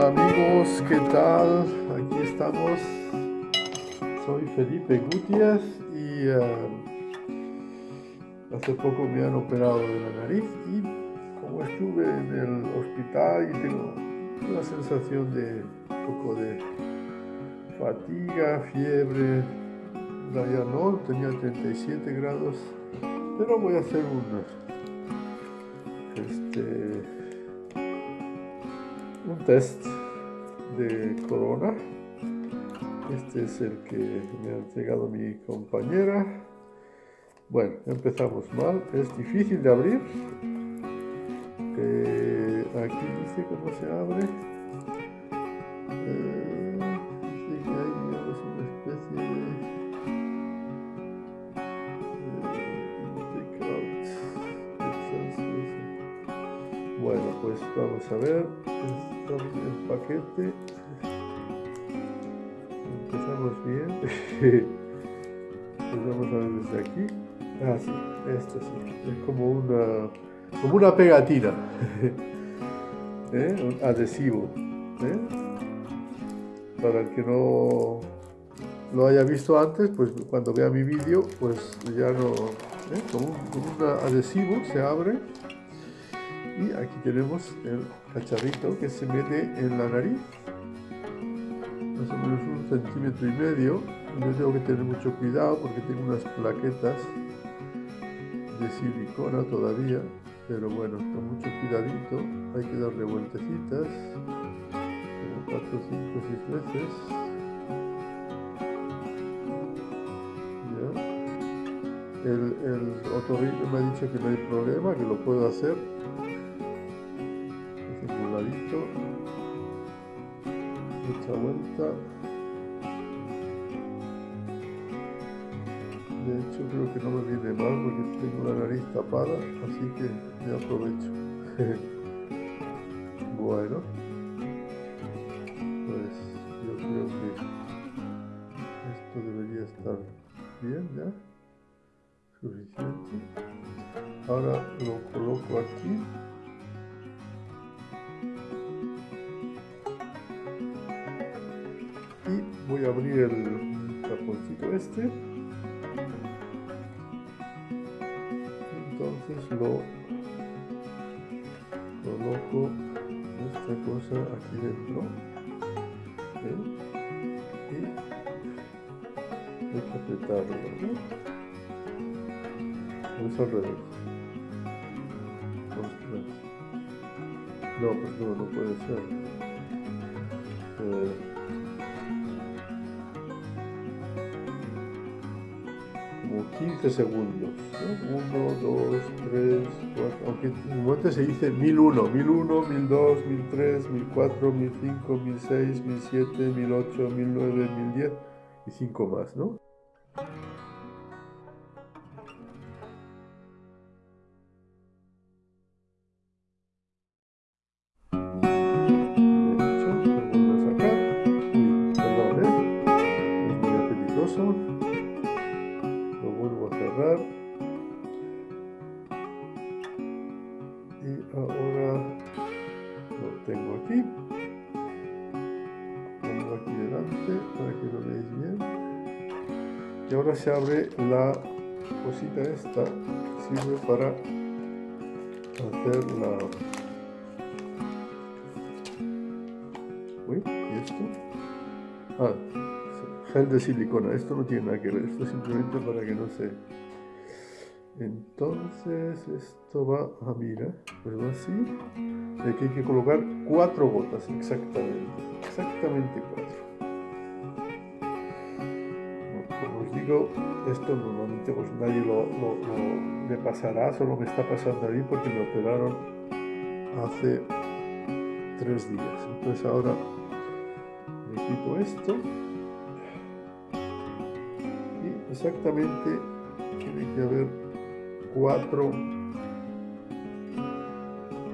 Hola amigos, ¿qué tal? Aquí estamos. Soy Felipe Gutiérrez y eh, hace poco me han operado de la nariz y como estuve en el hospital y tengo una sensación de un poco de fatiga, fiebre, ya no, tenía 37 grados, pero voy a hacer un este test de corona. Este es el que me ha entregado mi compañera. Bueno, empezamos mal. Es difícil de abrir. Eh, aquí dice cómo se abre. Bueno, pues vamos a ver. El paquete. Empezamos bien. Pues vamos a ver desde aquí. Ah sí, esto sí. Es como una como una pegatina. ¿Eh? un adhesivo. ¿eh? para el que no lo haya visto antes pues cuando vea mi vídeo pues ya no ¿eh? como un adhesivo se abre y aquí tenemos el cacharrito que se mete en la nariz. Más o menos un centímetro y medio. Yo tengo que tener mucho cuidado porque tengo unas plaquetas de silicona todavía. Pero bueno, con mucho cuidadito. Hay que darle vueltecitas. Como 4, 5, 6 veces. El, el otorrino me ha dicho que no hay problema, que lo puedo hacer mucha vuelta. De hecho creo que no me viene mal porque tengo la nariz tapada así que me aprovecho. Bueno voy a abrir el taponcito este. Entonces lo coloco esta cosa aquí dentro. Y hay que apretarlo ¿no? es al revés. No pues no, no puede ser 15 segundos. 1, 2, 3, 4, aunque en un momento se dice 1001, 1001, 1002, 1003, 1004, 1005, 1006, 1007, 1008, 1009, 1010 y 5 más, ¿no? Se abre la cosita esta sirve para hacer la uy y esto ah gel de silicona. Esto no tiene nada que ver. Esto es simplemente para que no se entonces esto va a mira pues así. Aquí hay que colocar cuatro gotas exactamente. Exactamente cuatro digo esto normalmente pues nadie lo, lo, le pasará solo me está pasando a mí porque me operaron hace tres días. Entonces ahora me quito esto. Y exactamente tiene que haber 4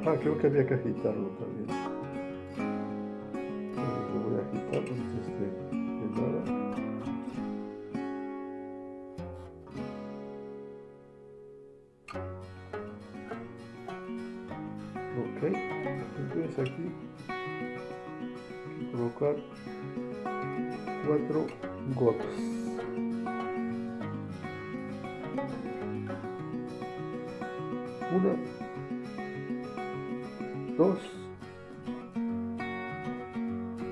ah creo que había que agitarlo también 4 gotas. Una, dos,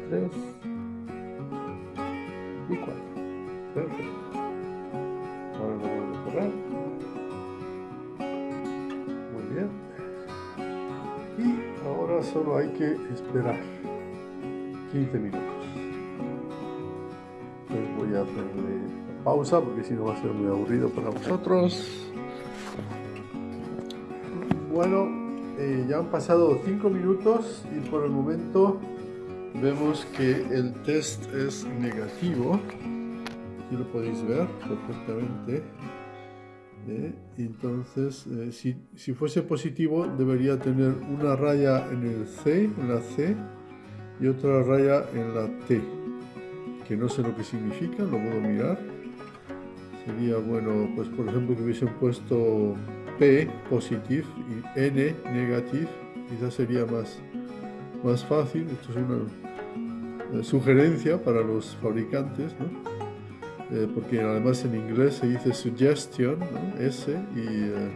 tres y cuatro. Perfecto. Ahora lo vuelvo a cerrar. Muy bien. Y ahora solo hay que esperar 15 minutos. Hacerle pausa porque si no va a ser muy aburrido para vosotros. Bueno, eh, ya han pasado 5 minutos y por el momento vemos que el test es negativo. Aquí lo podéis ver perfectamente. ¿eh? Entonces, eh, si, si, fuese positivo, debería tener una raya en el C, en la C, y otra raya en la T, que no sé lo que significa, lo puedo mirar. Sería bueno, pues por ejemplo, que hubiesen puesto P positivo y N negativo, quizás sería más, más fácil. Esto es una eh, sugerencia para los fabricantes, ¿no? Eh, porque además en inglés se dice suggestion. S, y eh,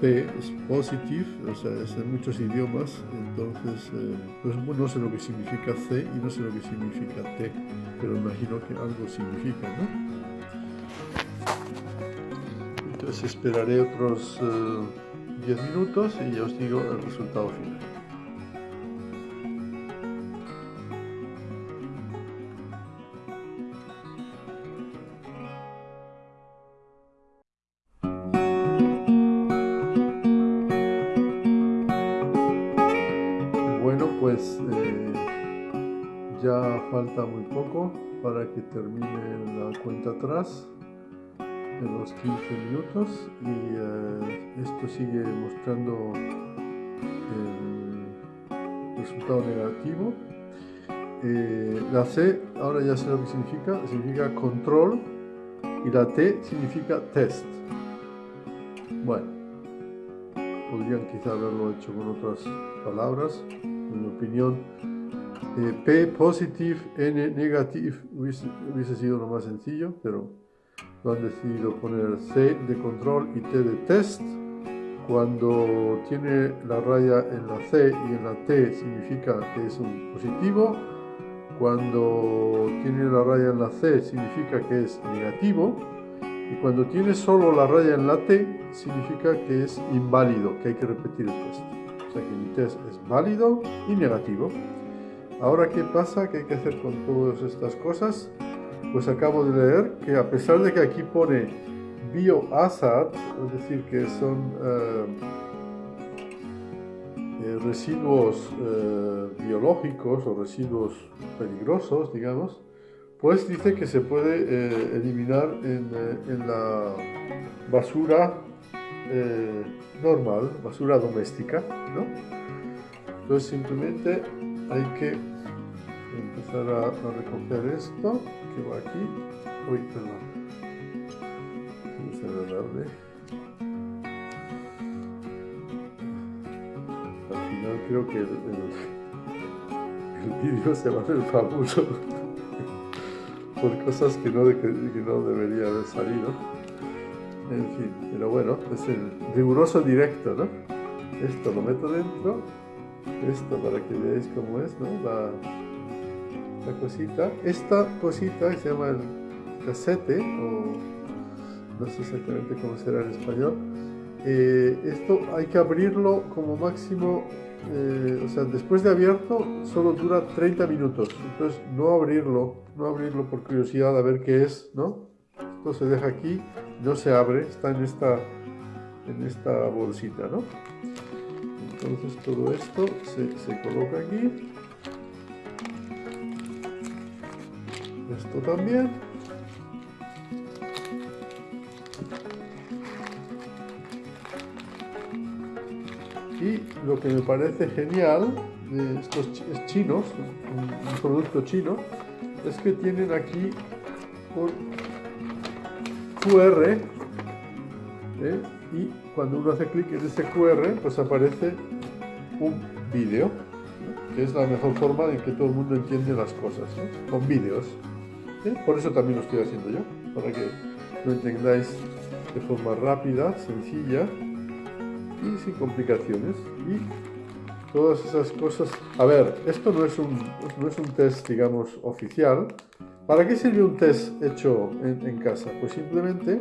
P es positive, o sea, es en muchos idiomas, entonces pues, no sé lo que significa C y no sé lo que significa T, pero imagino que algo significa, ¿no? Entonces esperaré otros 10 minutos y ya os digo el resultado final. Que termine la cuenta atrás de los 15 minutos y eh, esto sigue mostrando el resultado negativo. Eh, la C, ahora ya sé lo que significa, significa control y la T significa test. Bueno, podrían quizá haberlo hecho con otras palabras, en mi opinión. Eh, P positive, N negative hubiese, hubiese sido lo más sencillo, pero lo han decidido poner C de control y T de test. Cuando tiene la raya en la C y en la T significa que es un positivo. Cuando tiene la raya en la C significa que es negativo. Y cuando tiene solo la raya en la T significa que es inválido, que hay que repetir el test. O sea que mi test es válido y negativo. Ahora, ¿qué pasa? ¿Qué hay que hacer con todas estas cosas? pues acabo de leer que a pesar de que aquí pone biohazard, es decir, que son eh, eh, residuos eh, biológicos o residuos peligrosos, digamos, pues dice que se puede eliminar en, en, la basura normal, basura doméstica, ¿no? Entonces simplemente hay que empezar a, recoger esto que va aquí. Uy, perdón. A darle. Al final creo que el, vídeo se va a hacer famoso por cosas que no, que no debería haber salido. En fin, pero bueno, es el riguroso directo, ¿no? Esto lo meto dentro, esto para que veáis cómo es, ¿no? La, la cosita. Esta cosita se llama el casete, o no sé exactamente cómo será en español. Eh, esto hay que abrirlo como máximo, eh, o sea, después de abierto solo dura 30 minutos. Entonces no abrirlo, no abrirlo por curiosidad a ver qué es, ¿no? Esto se deja aquí, no se abre, está en esta, en esta bolsita, ¿no? Entonces todo esto se, se coloca aquí esto también y lo que me parece genial de estos chinos un, producto chino es que tienen aquí un QR ¿eh? y cuando uno hace clic en ese QR pues aparece un vídeo que es la mejor forma en que todo el mundo entiende las cosas, con vídeos. Por eso también lo estoy haciendo yo, para que lo entendáis de forma rápida, sencilla y sin complicaciones. Y todas esas cosas... A ver, esto no es un, no es un test, digamos, oficial. ¿Para qué sirve un test hecho en, casa? Pues simplemente,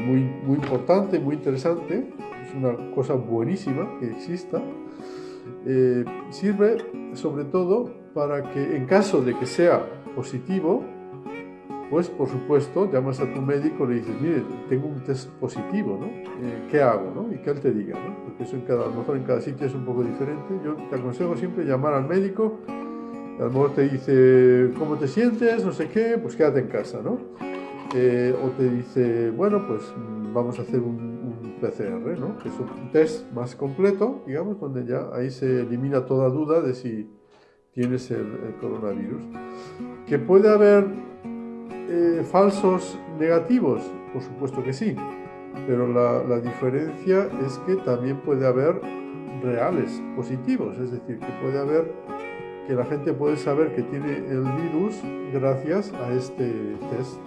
muy, muy importante, muy interesante, una cosa buenísima que exista, eh, sirve sobre todo para que en caso de que sea positivo, pues por supuesto llamas a tu médico y le dices, mire, tengo un test positivo, ¿no? Eh, ¿Qué hago? ¿no? Y que él te diga, ¿no? Porque eso en cada, a lo mejor en cada sitio es un poco diferente. Yo te aconsejo siempre llamar al médico, a lo mejor te dice, ¿cómo te sientes? No sé qué, pues quédate en casa, ¿no? Eh, o te dice, bueno, pues mm, vamos a hacer un, PCR, ¿no? Que es un test más completo, digamos, donde ya ahí se elimina toda duda de si tienes el, el coronavirus. Que puede haber eh, falsos negativos? Por supuesto que sí, pero la, diferencia es que también puede haber reales positivos, es decir, que puede haber que la gente puede saber que tiene el virus gracias a este test.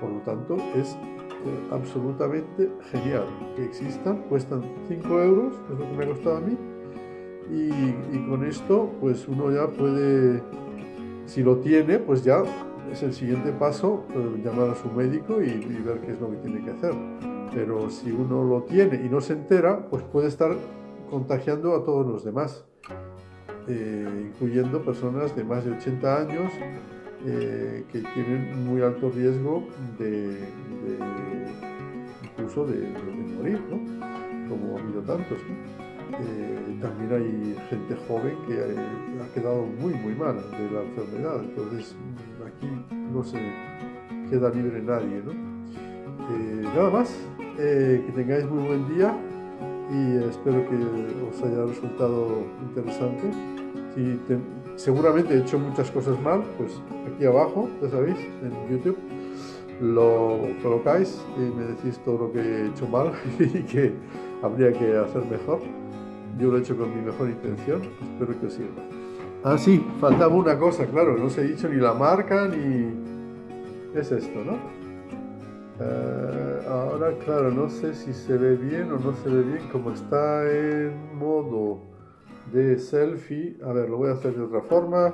Por lo tanto, es eh, absolutamente genial que existan, cuestan 5 euros, es lo que me ha costado a mí, y, y, con esto pues uno ya puede, si lo tiene, pues ya es el siguiente paso eh, llamar a su médico y, ver qué es lo que tiene que hacer. Pero si uno lo tiene y no se entera, pues puede estar contagiando a todos los demás, eh, incluyendo personas de más de 80 años eh, que tienen muy alto riesgo de, incluso de, morir, ¿no? como ha habido tantos. también hay gente joven que ha quedado muy muy mal de la enfermedad, entonces aquí no se queda libre nadie. ¿no? Eh, nada más, eh, que tengáis muy buen día y espero que os haya resultado interesante. Seguramente he hecho muchas cosas mal, pues aquí abajo, ya sabéis, en YouTube, lo colocáis y me decís todo lo que he hecho mal y que habría que hacer mejor. Yo lo he hecho con mi mejor intención, espero que os sirva. Ah, sí, faltaba una cosa, claro, no se ha dicho ni la marca ni... Es esto, ¿no? Eh, ahora, claro, no sé si se ve bien o no se ve bien, como está en modo de selfie. A ver, lo voy a hacer de otra forma.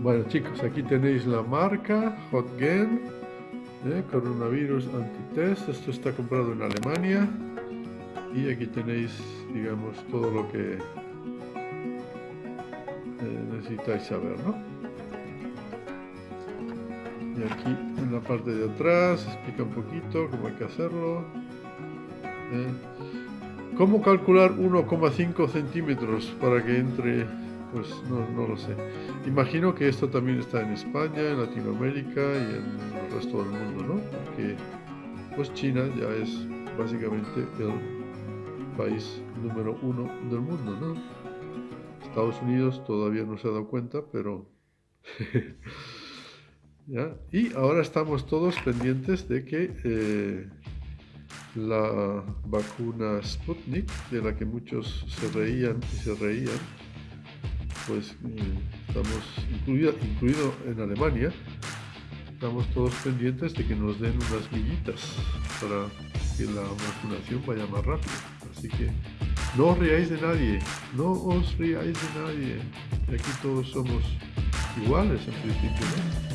Bueno chicos, aquí tenéis la marca Hotgen, ¿eh? coronavirus antitest, esto está comprado en Alemania y aquí tenéis, digamos, todo lo que eh, necesitáis saber, ¿no? Aquí en la parte de atrás explica un poquito cómo hay que hacerlo. ¿eh? ¿Cómo calcular 1,5 centímetros para que entre pues no, no, lo sé. Imagino que esto también está en España, en Latinoamérica y en el resto del mundo, ¿no? Porque pues China ya es básicamente el país número uno del mundo, ¿no? Estados Unidos todavía no se ha dado cuenta, pero... Y ahora estamos todos pendientes de que eh, la vacuna Sputnik, de la que muchos se reían y se reían, pues mm, estamos, incluido en Alemania, estamos todos pendientes de que nos den unas millitas para que la vacunación vaya más rápido. Así que no os riáis de nadie, no os riáis de nadie. Aquí todos somos iguales en principio.